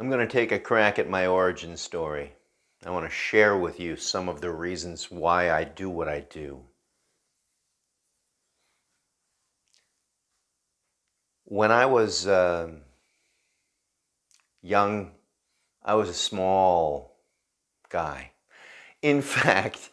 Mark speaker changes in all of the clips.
Speaker 1: I'm going to take a crack at my origin story. I want to share with you some of the reasons why I do what I do. When I was uh, young, I was a small guy. In fact,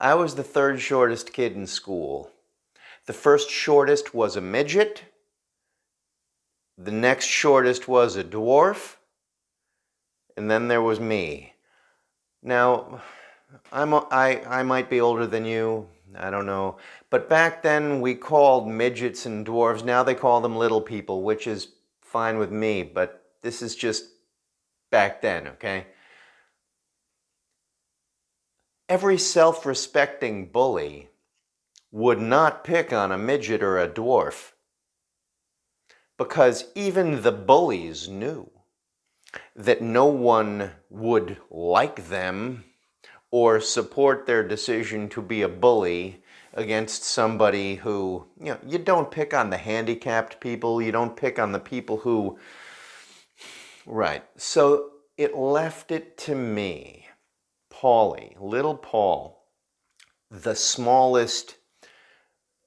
Speaker 1: I was the third shortest kid in school. The first shortest was a midget. The next shortest was a dwarf and then there was me. Now, I'm, I, I might be older than you, I don't know, but back then we called midgets and dwarves, now they call them little people, which is fine with me, but this is just back then, okay? Every self-respecting bully would not pick on a midget or a dwarf because even the bullies knew that no one would like them or support their decision to be a bully against somebody who, you know, you don't pick on the handicapped people, you don't pick on the people who, right. So it left it to me, Paulie, little Paul, the smallest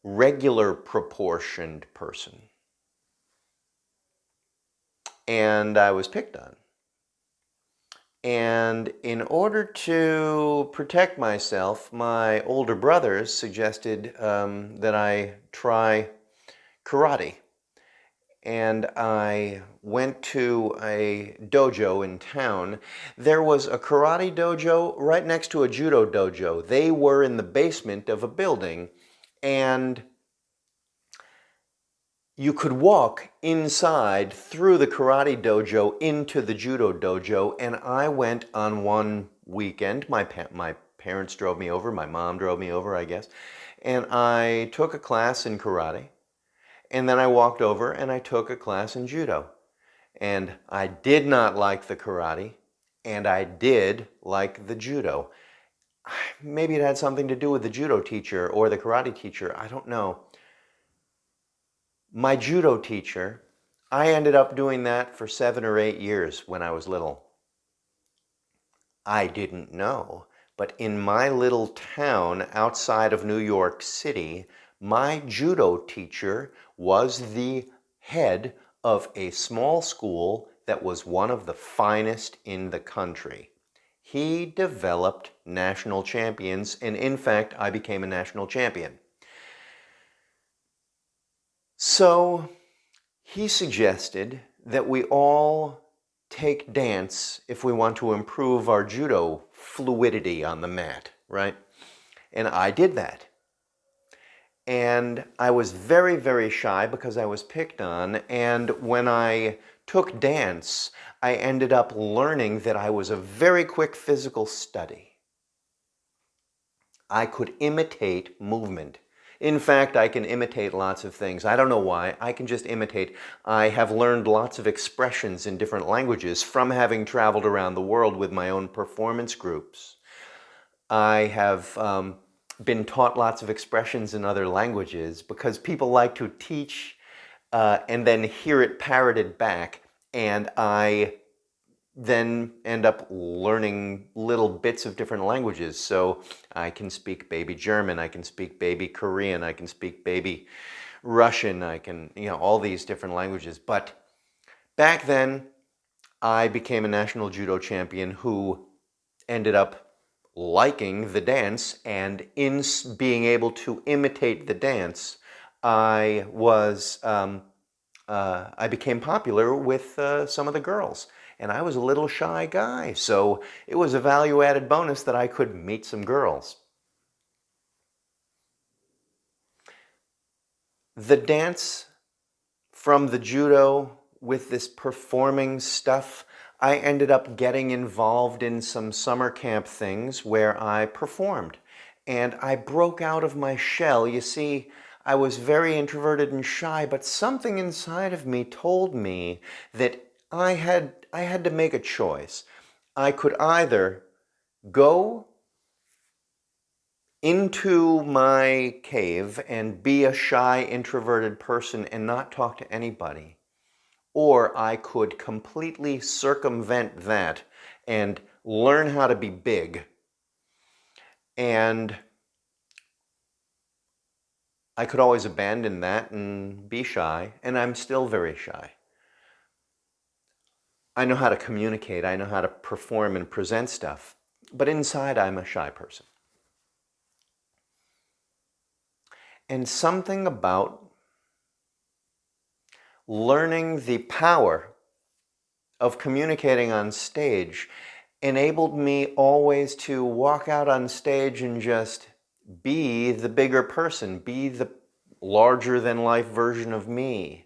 Speaker 1: regular proportioned person and I was picked on. And in order to protect myself, my older brothers suggested um, that I try karate. And I went to a dojo in town. There was a karate dojo right next to a judo dojo. They were in the basement of a building. And you could walk inside through the karate dojo into the judo dojo and I went on one weekend. My pa my parents drove me over my mom drove me over I guess and I took a class in karate and then I walked over and I took a class in judo. And I did not like the karate and I did like the judo. Maybe it had something to do with the judo teacher or the karate teacher I don't know my judo teacher, I ended up doing that for seven or eight years when I was little. I didn't know, but in my little town outside of New York City, my judo teacher was the head of a small school that was one of the finest in the country. He developed national champions, and in fact, I became a national champion. So he suggested that we all take dance if we want to improve our judo fluidity on the mat, right? And I did that. And I was very, very shy because I was picked on. And when I took dance, I ended up learning that I was a very quick physical study. I could imitate movement in fact, I can imitate lots of things. I don't know why. I can just imitate. I have learned lots of expressions in different languages from having traveled around the world with my own performance groups. I have um, been taught lots of expressions in other languages because people like to teach uh, and then hear it parroted back. And I then end up learning little bits of different languages. So I can speak baby German, I can speak baby Korean, I can speak baby Russian, I can, you know, all these different languages. But back then, I became a national judo champion who ended up liking the dance and in being able to imitate the dance, I was, um, uh, I became popular with uh, some of the girls and I was a little shy guy, so it was a value-added bonus that I could meet some girls. The dance from the judo with this performing stuff, I ended up getting involved in some summer camp things where I performed. And I broke out of my shell. You see, I was very introverted and shy, but something inside of me told me that I had, I had to make a choice. I could either go into my cave and be a shy, introverted person and not talk to anybody, or I could completely circumvent that and learn how to be big. And I could always abandon that and be shy, and I'm still very shy. I know how to communicate, I know how to perform and present stuff, but inside I'm a shy person. And something about learning the power of communicating on stage enabled me always to walk out on stage and just be the bigger person, be the larger than life version of me.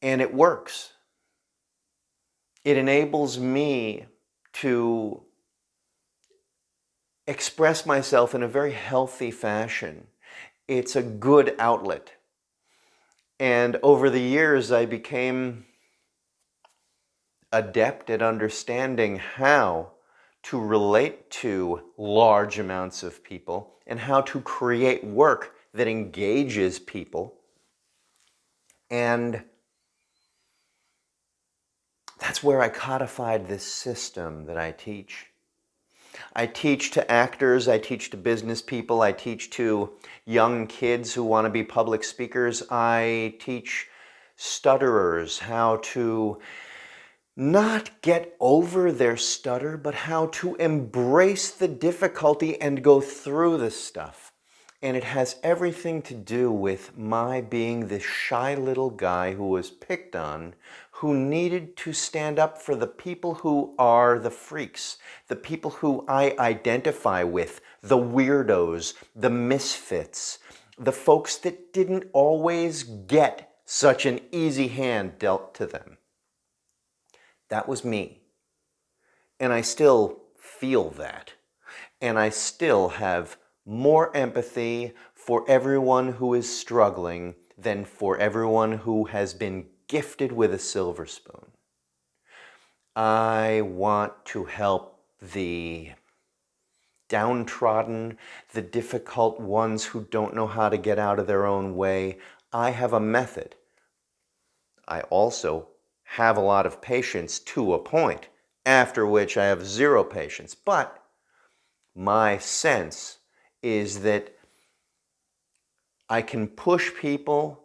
Speaker 1: And it works. It enables me to express myself in a very healthy fashion. It's a good outlet. And over the years, I became adept at understanding how to relate to large amounts of people and how to create work that engages people. And that's where I codified this system that I teach. I teach to actors, I teach to business people, I teach to young kids who want to be public speakers, I teach stutterers how to not get over their stutter, but how to embrace the difficulty and go through the stuff. And it has everything to do with my being this shy little guy who was picked on, who needed to stand up for the people who are the freaks, the people who I identify with, the weirdos, the misfits, the folks that didn't always get such an easy hand dealt to them. That was me. And I still feel that. And I still have more empathy for everyone who is struggling than for everyone who has been gifted with a silver spoon. I want to help the downtrodden, the difficult ones who don't know how to get out of their own way. I have a method. I also have a lot of patience to a point, after which I have zero patience. But my sense is that I can push people,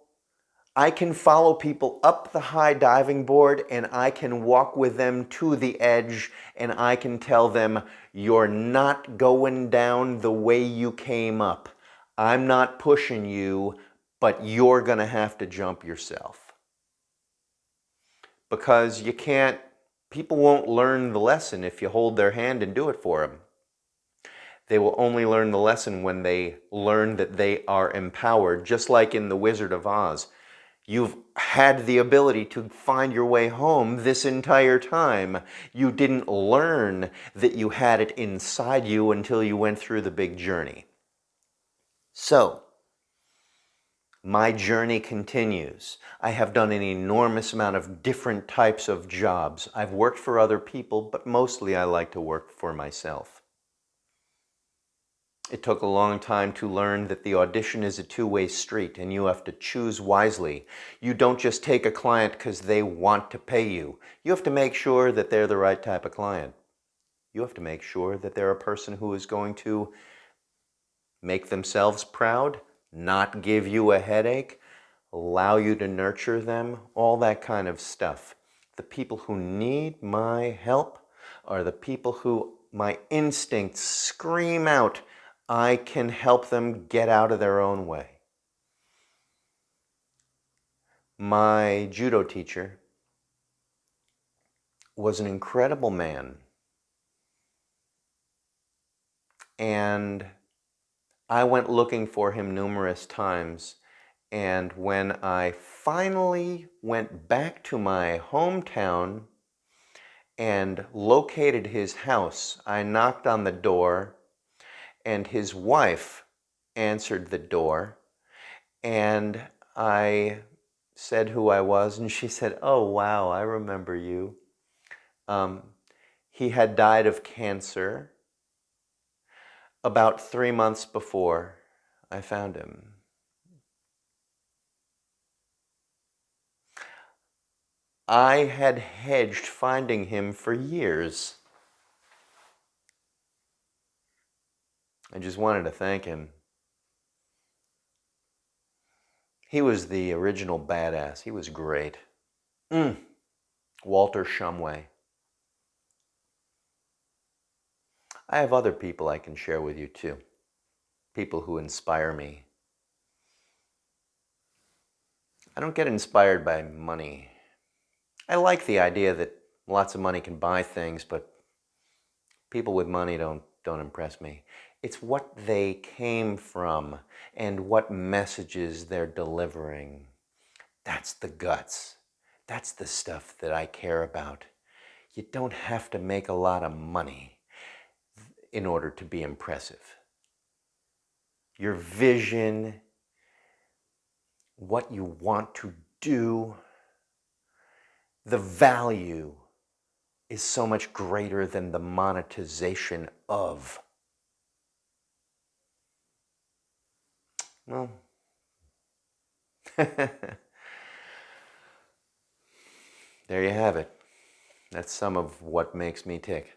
Speaker 1: I can follow people up the high diving board and I can walk with them to the edge and I can tell them, you're not going down the way you came up. I'm not pushing you, but you're going to have to jump yourself because you can't, people won't learn the lesson if you hold their hand and do it for them. They will only learn the lesson when they learn that they are empowered, just like in The Wizard of Oz. You've had the ability to find your way home this entire time. You didn't learn that you had it inside you until you went through the big journey. So, my journey continues. I have done an enormous amount of different types of jobs. I've worked for other people, but mostly I like to work for myself. It took a long time to learn that the audition is a two-way street and you have to choose wisely. You don't just take a client because they want to pay you. You have to make sure that they're the right type of client. You have to make sure that they're a person who is going to make themselves proud not give you a headache, allow you to nurture them, all that kind of stuff. The people who need my help are the people who my instincts scream out, I can help them get out of their own way. My judo teacher was an incredible man. And I went looking for him numerous times and when I finally went back to my hometown and located his house, I knocked on the door and his wife answered the door and I said who I was and she said, oh wow, I remember you. Um, he had died of cancer about three months before I found him. I had hedged finding him for years. I just wanted to thank him. He was the original badass. He was great. Mm. Walter Shumway. I have other people I can share with you too. People who inspire me. I don't get inspired by money. I like the idea that lots of money can buy things, but people with money don't, don't impress me. It's what they came from and what messages they're delivering. That's the guts. That's the stuff that I care about. You don't have to make a lot of money in order to be impressive. Your vision, what you want to do, the value is so much greater than the monetization of. Well, there you have it. That's some of what makes me tick.